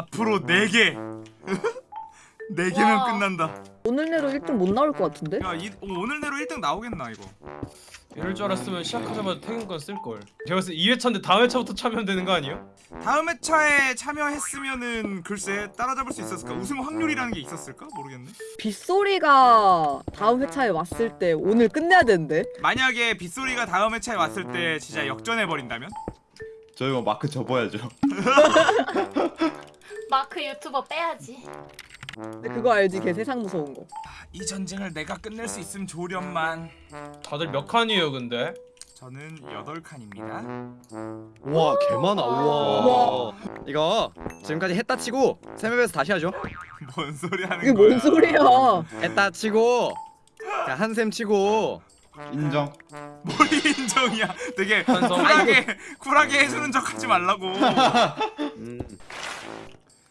앞으로 4개 4개면 와. 끝난다 오늘 내로 1등 못 나올 것 같은데? 야 이, 어, 오늘 내로 1등 나오겠나 이거 이럴 줄 알았으면 시작하자마자 퇴근권 쓸걸 제가 봤을 때 2회차인데 다음 회차부터 참여하면 되는 거 아니에요? 다음 회차에 참여했으면은 글쎄 따라잡을 수 있었을까 우승 확률이라는 게 있었을까 모르겠네 빗소리가 다음 회차에 왔을 때 오늘 끝내야 되는데? 만약에 빗소리가 다음 회차에 왔을 때 진짜 역전해버린다면? 저희 뭐 마크 접어야죠. 마크 유튜버 빼야지. 근데 그거 알지? 걔 세상 무서운 거. 이 전쟁을 내가 끝낼 수 있으면 좋으련만 다들 몇 칸이에요 근데? 저는 8칸입니다 우와 개 많아 우와 우와. 이거 지금까지 했다 치고 세맵에서 다시 하죠 뭔 소리 하는 이게 거야 뭔 소리야? 했다 치고 한샘 치고 인정. 뭘 인정이야 되게. 쿨하게 쿨하게 해주는 척 하지 말라고 음.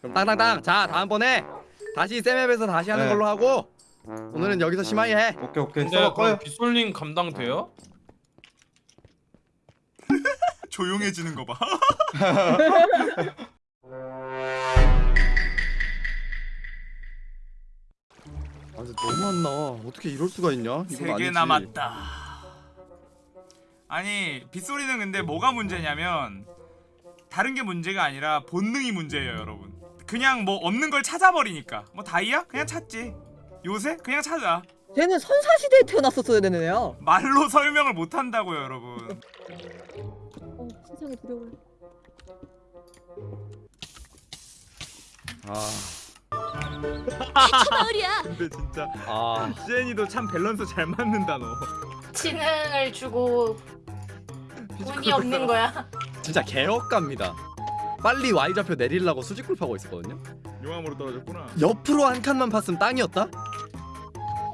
그럼 땅땅땅 자 다음번에 다시 세맵에서 다시 하는 네. 걸로 하고 오늘은 여기서 심하게 해 오케이 오케이. 근데 써 꺼요. 그럼 빗솔님 감당돼요? 조용해지는 거 봐 아 근데 너무 안 나와 어떻게 이럴 수가 있냐 이건 3개 아니지. 남았다 아니 빗소리는 근데 뭐가 문제냐면 다른 게 문제가 아니라 본능이 문제예요 여러분 그냥 뭐 없는 걸 찾아버리니까 뭐 다이아? 그냥 찾지 요새? 그냥 찾아 쟤는 선사시대에 태어났었어야 되는 애야. 말로 설명을 못한다고요 여러분 어, 세상에 두려워. 아 마을이야. 근데 진짜 아 시엔이도 참 밸런스 잘 맞는다 너 지능을 주고 운이 없는 거야. 진짜 개억갑니다 빨리 Y좌표 내리려고 수직굴 파고 있었거든요 용암으로 떨어졌구나 옆으로 한 칸만 팠으면 땅이었다?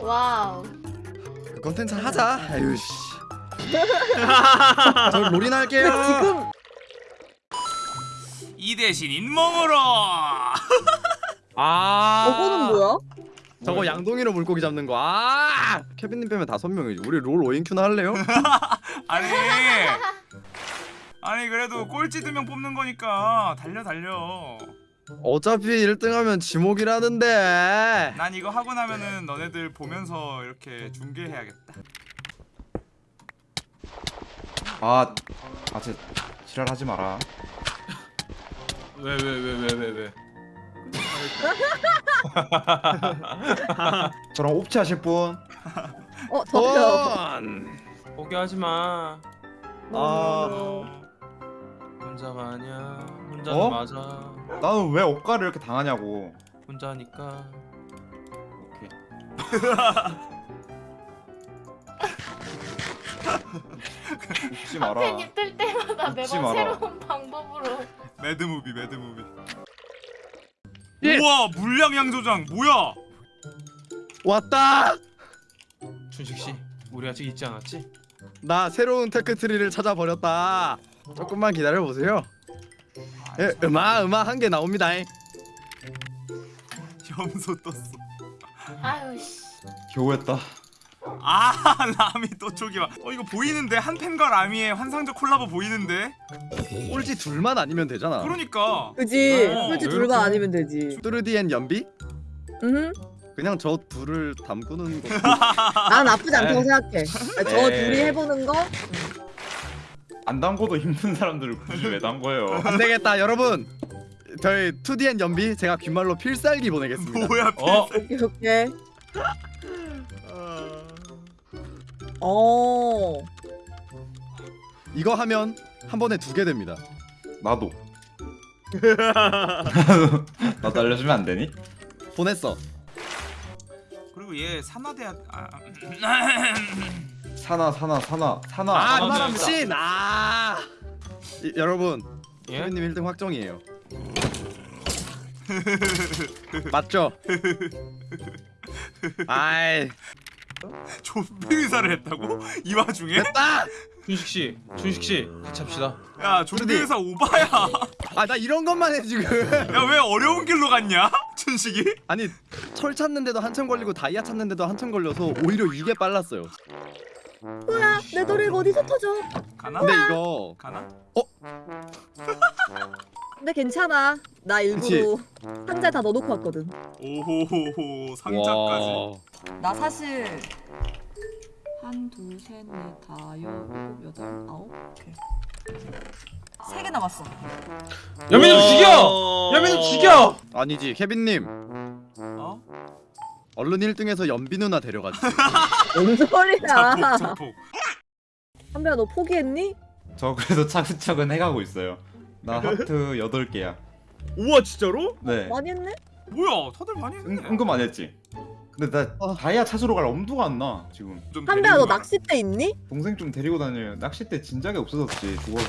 와우. 그 컨텐츠 하자 아유 씨 저 롤이나 할게요 근데 지금 이 대신 인몽으로 아 저거는 뭐야? 저거 양동이로 물고기 잡는 거. 아! 케빈님 빼면 다섯 명이지. 우리 롤 오인큐나 할래요? 아니 아니 그래도 꼴찌 두 명 뽑는 거니까 달려 달려 어차피 1등하면 지목이라는데. 난 이거 하고 나면은 너네들 보면서 이렇게 중계해야겠다 아, 아, 쟤 지랄하지 마라. 왜 왜 왜 왜 왜 왜? 저랑 옵치 하실 분? 어, 저요. 번. 포기하지 마. 아, 혼자가 아니야. 혼자는 어? 맞아. 나는 왜 억가를 이렇게 당하냐고. 혼자니까. 오케이. 웃지 마라. 팬이 뜰 때마다 웃지 매번 마라. 새로운 방법으로. mad movie mad movie 예. 우와 물량 양 조장 뭐야 왔다. 춘식 씨, 우리 아직 잊지 않았지? 나 새로운 tech tree를 찾아버렸다. 조금만 기다려 보세요. 예, 음악 음악 한 개 나옵니다. 염소 떴어 아유 씨. 겨우 했다. 아 라미 또 저기 봐어 이거 보이는데 한팬과 라미의 환상적 콜라보 보이는데 꼴찌 둘만 아니면 되잖아. 그러니까 그지? 어, 왜 둘만 아니면 되지. 뚜르디엔 연비? 응? 그냥 저 둘을 담그는 거. 난 나쁘지 않다고 에이. 생각해. 저 에이. 둘이 해보는 거? 안 담궈도 힘든 사람들을 굳이 왜 담궈요? 안 되겠다, 여러분. 저희 2DN 연비 제가 귓말로 필살기 보내겠습니다. 뭐야 어, 오케이, 오케이. 어. 이거 하면 한 번에 두 개 됩니다. 나도. 나도 알려주면 안 되니? 보냈어. 그리고 얘 산화대학 아, 사나 사나 사나 사나. 아, 아, 바람 네. 신. 아. 이, 여러분, 예? 케빈님 1등 확정이에요. 맞죠? 아이, 좀비 의사를 했다고? 이 와중에? 됐다. 춘식 씨, 춘식 씨, 같이 합시다. 야 좀비 의사 오바야 아, 나 이런 것만 해 지금. 야 왜 어려운 길로 갔냐? 춘식이? 아니, 철 찾는데도 한참 걸리고 다이아 찾는데도 한참 걸려서 오히려 이게 빨랐어요. 뭐야? 내 노래 어디서 터져? 가나? 근데 이거 가나? 근데 괜찮아. 나 일부러 상자에 다 넣어놓고 왔거든. 오호호호 상자까지. 와. 나 사실 한, 둘, 셋, 넷, 다, 여, 일곱, 여덟, 아홉, 오케이. 세개 남았어. 와. 죽여! 연민님 죽여! 아니지 케빈님 어? 얼른 1등에서 연비 누나 데려가지. 뭔 소리야? 자폭 자폭. 한배야 너 포기했니? 저 그래도 차근차근 해가고 있어요. 나 하트 8개야. 우와 진짜로? 네. 많이 했네? 뭐야 다들 많이 했네. 은, 은근 안 했지. 근데 나 아. 다이아 찾으러 갈 엄두가 안 나 지금. 좀 한배야 너. 낚싯대 있니? 동생 좀 데리고 다녀요. 낚싯대 진작에 없어졌지 죽어서.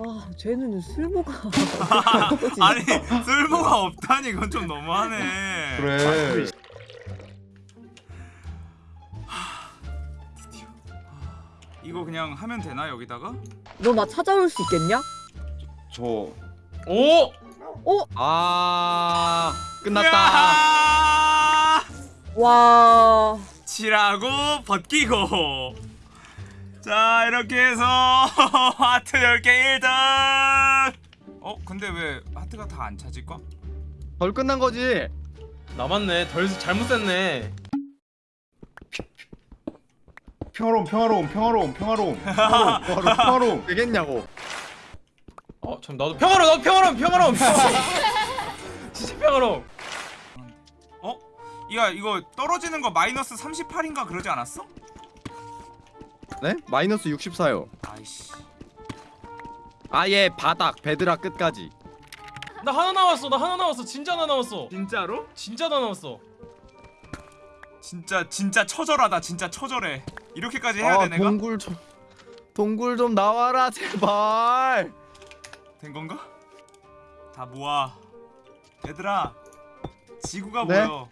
아 쟤는 쓸모가 아니 쓸모가 없다니 이건 좀 너무하네. 그래. 이거 그냥 하면 되나 여기다가? 너 나 찾아올 수 있겠냐? 저 오! 아 끝났다. 와 칠하고 벗기고 자 이렇게 해서 하트 10개 1등 어 근데 왜 하트가 다 안 찾을까? 덜 끝난 거지. 남았네. 덜 잘못 셌네. 평화로움 평화로움 평화로움 평화로움 평화로움 평화로움 평화로움. 되겠냐고. 어, 참 나도 평화로움, 나도 평화로움, 평화로움. 진짜 평화로움. 어? 이거 이거 떨어지는 거 마이너스 38인가 그러지 않았어? 네? 마이너스 64요. 아이씨 아예 바닥 베드락 끝까지. 나 하나 나왔어. 나 하나 나왔어. 진짜 하나 나왔어. 진짜로? 진짜 하나 나왔어. 진짜 진짜 처절하다 진짜 처절해 이렇게까지 해야 아돼 내가? 동굴 좀 동굴 좀 나와라 제발. 된 건가? 다 모아 얘들아 지구가 네? 보여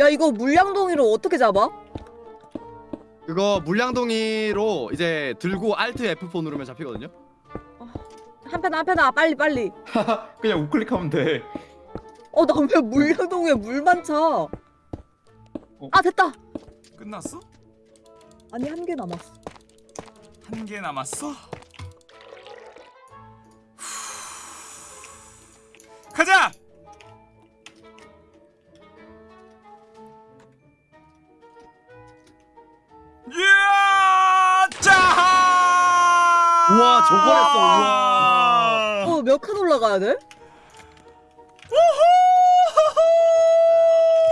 야 이거 물량동이로 어떻게 잡아? 그거 물량동이로 이제 들고 Alt F4 누르면 잡히거든요. 한패나 한패나 빨리 빨리 그냥 우클릭하면 돼. 어나 왜 물량동에 물만 차? 아 됐다 끝났어? 아니 한 개 남았어 한 개 남았어? 가자! 이야! 짜! 우와, 저걸 했어, 우와. 어몇 칸 올라가야 돼?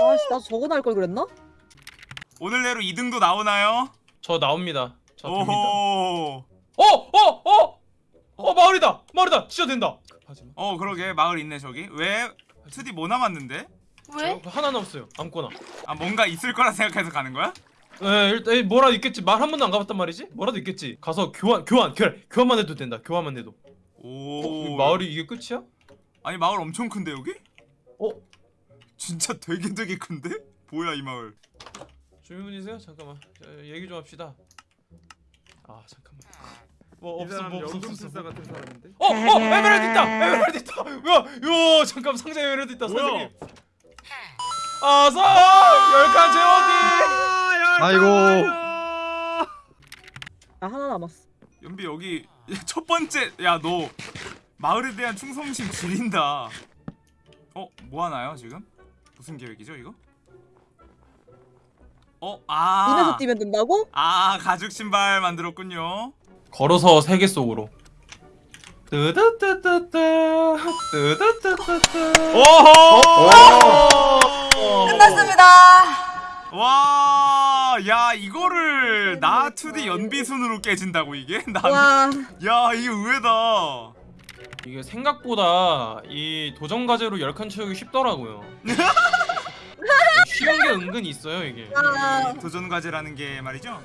아씨 나 저거 날 걸 그랬나? 오늘 내로 2등도 나오나요? 저 나옵니다. 저 됩니다. 오호. 어, 어, 어, 어, 마을이다, 마을이다. 진짜 된다. 급하지 마. 어 그러게 마을 있네 저기. 왜? 2D 뭐 남았는데? 왜? 저 하나 남았어요. 아무거나. 아 뭔가 있을 거라 생각해서 가는 거야? 에 일단 뭐라도 있겠지. 말 한 번도 안 가봤단 말이지. 뭐라도 있겠지. 가서 교환, 교환, 교환, 교환만 해도 된다. 교환만 해도. 오. 어, 마을이 이게 끝이야? 아니 마을 엄청 큰데 여기? 어, 진짜 되게 되게 큰데? 뭐야 이 마을? 주민분이세요? 잠깐만. 저, 얘기 좀 합시다. 아 잠깐만. 뭐 없어, 뭐 없어, 없어. 같은 사람인데. 어, 어, 에메랄드 있다. 에메랄드 있다. 뭐야? 요, 잠깐 상자에 에메랄드 있다. 뭐야? 선생님. 아서 열칸 제어디. 아이고. 나 하나 남았어 연비 여기 첫 번째 야 너 마을에 대한 충성심 지린다. 어? 뭐 하나요 지금? 무슨 계획이죠 이거? 어? 아. 눈에서 뛰면 된다고? 아 가죽 신발 만들었군요. 걸어서 세계 속으로. 뜨뜨뜨뜨뜨 뜨뜨뜨뜨뜨 오호! 끝났습니다 와, 야 이거를 나 2D 연비순으로 깨진다고 이게? 난, 와야 이거 의외다. 이게 생각보다 이 도전 과제로 10칸 채우기 쉽더라고요. 쉬운 게 은근히 있어요 이게. 아, 도전 과제라는 게 말이죠.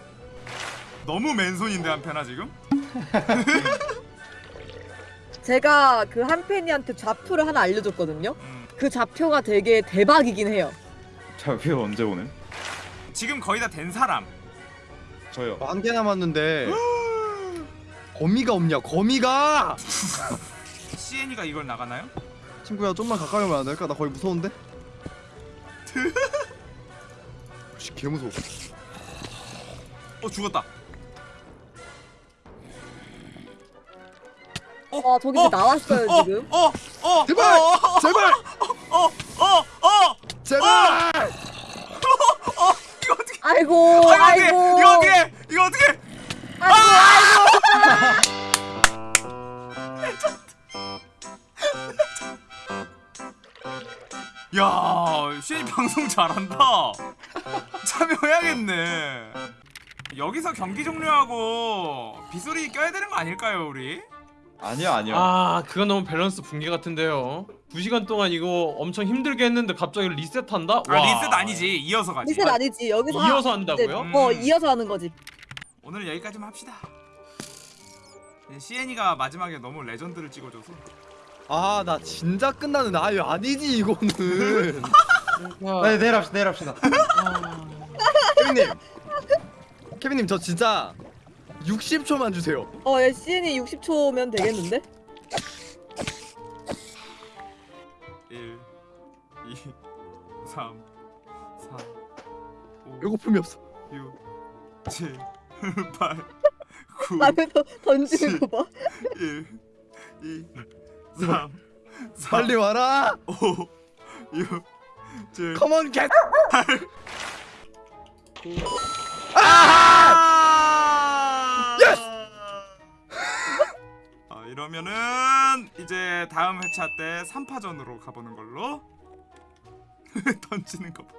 너무 맨손인데 한편아 지금? 제가 그 한 팬이한테 좌표를 하나 알려줬거든요 음. 그 좌표가 되게 대박이긴 해요 자, 뷰 언제 오는? 지금 거의 다 된 사람. 저요. 한 개 남았는데 거미가 없냐? 거미가! CN이가 이걸 나가나요? 친구야 좀만 가까이 오면 안 될까? 나 거의 무서운데? 씨, 개 무서워. 어 죽었다. 어 와 저기 이제 나왔어요 어, 지금. 어, 어, 제발! 어, 제발! 어, 어, 어, 제발! 이거 어떻게? 아이고 아, 이거 어떻게? 아이고 이거 어떻게? 이거 어떻게? 아이고 아이고. 야, 쉐이 방송 잘한다. 참여해야겠네. 여기서 경기 종료하고 빗소리 껴야 되는 거 아닐까요, 우리? 아니요 아니요. 아 그건 너무 밸런스 붕괴 같은데요 2시간 동안 이거 엄청 힘들게 했는데 갑자기 리셋한다? 아, 리셋 아니지. 이어서 가지. 리셋 아니지 여기서 이어서 한다고요? 음. 어 이어서 하는 거지. 오늘 여기까지만 합시다. 시엔이가 마지막에 너무 레전드를 찍어줘서 아 나 진짜 끝나는 아유 아니지 이거는 네 내일 합시다 내일 합시다. 케빈님. 케빈님 저 진짜 60초만 주세요. 어 야, CN이 60초면 되겠는데? 1, 2, 3, 4, 5, 배고픔이 없어. 6, 7, 8, 9, 라면서 던지는 거 봐. 1, 2, 3, 4, 빨리 와라. 5, 6, 7, come on get 아! yes! 아, 이러면은 이제 다음 회차 때 3파전으로 가보는 걸로 던지는 거 봐.